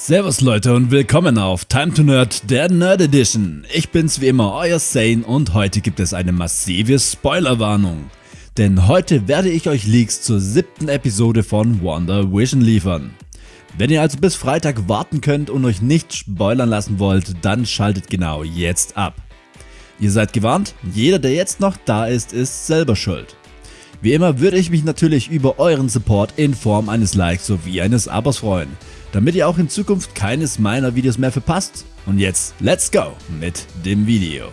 Servus Leute und willkommen auf Time to Nerd, der Nerd Edition. Ich bin's wie immer, euer Sane und heute gibt es eine massive Spoilerwarnung. Denn heute werde ich euch Leaks zur siebten Episode von Wonder Vision liefern. Wenn ihr also bis Freitag warten könnt und euch nicht spoilern lassen wollt, dann schaltet genau jetzt ab. Ihr seid gewarnt, jeder der jetzt noch da ist, ist selber schuld. Wie immer würde ich mich natürlich über euren Support in Form eines Likes sowie eines Abos freuen damit ihr auch in Zukunft keines meiner Videos mehr verpasst. Und jetzt let's go mit dem Video.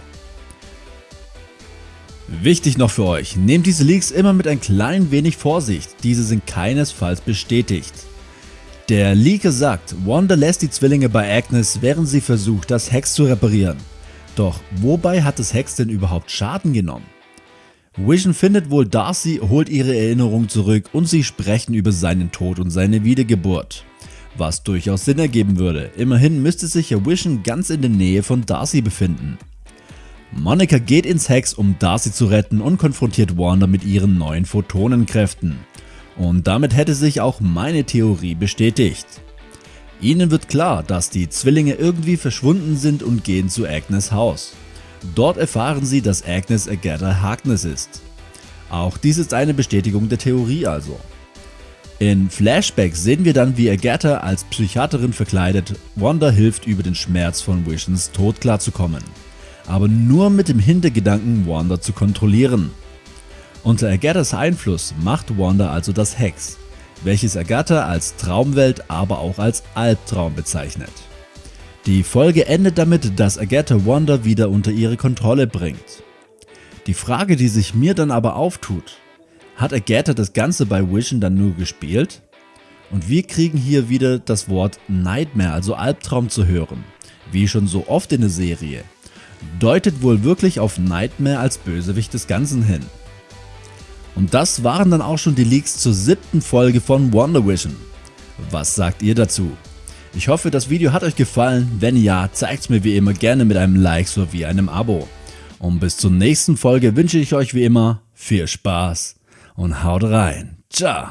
Wichtig noch für euch, nehmt diese Leaks immer mit ein klein wenig Vorsicht, diese sind keinesfalls bestätigt. Der Leaker sagt, Wanda lässt die Zwillinge bei Agnes, während sie versucht das Hex zu reparieren. Doch wobei hat das Hex denn überhaupt Schaden genommen? Vision findet wohl Darcy, holt ihre Erinnerung zurück und sie sprechen über seinen Tod und seine Wiedergeburt was durchaus Sinn ergeben würde, immerhin müsste sich ja Vision ganz in der Nähe von Darcy befinden. Monica geht ins Hex um Darcy zu retten und konfrontiert Wanda mit ihren neuen Photonenkräften. Und damit hätte sich auch meine Theorie bestätigt. Ihnen wird klar, dass die Zwillinge irgendwie verschwunden sind und gehen zu Agnes Haus. Dort erfahren sie, dass Agnes Agatha Harkness ist. Auch dies ist eine Bestätigung der Theorie also. In Flashbacks sehen wir dann wie Agatha als Psychiaterin verkleidet Wanda hilft über den Schmerz von Visions Tod klarzukommen, aber nur mit dem Hintergedanken Wanda zu kontrollieren. Unter Agathas Einfluss macht Wanda also das Hex, welches Agatha als Traumwelt aber auch als Albtraum bezeichnet. Die Folge endet damit, dass Agatha Wanda wieder unter ihre Kontrolle bringt. Die Frage die sich mir dann aber auftut, hat Agatha das Ganze bei Vision dann nur gespielt? Und wir kriegen hier wieder das Wort Nightmare, also Albtraum zu hören, wie schon so oft in der Serie. Deutet wohl wirklich auf Nightmare als Bösewicht des Ganzen hin. Und das waren dann auch schon die Leaks zur siebten Folge von WandaVision. Was sagt ihr dazu? Ich hoffe das Video hat euch gefallen, wenn ja, zeigt es mir wie immer gerne mit einem Like sowie einem Abo. Und bis zur nächsten Folge wünsche ich euch wie immer viel Spaß und haut rein. Ciao.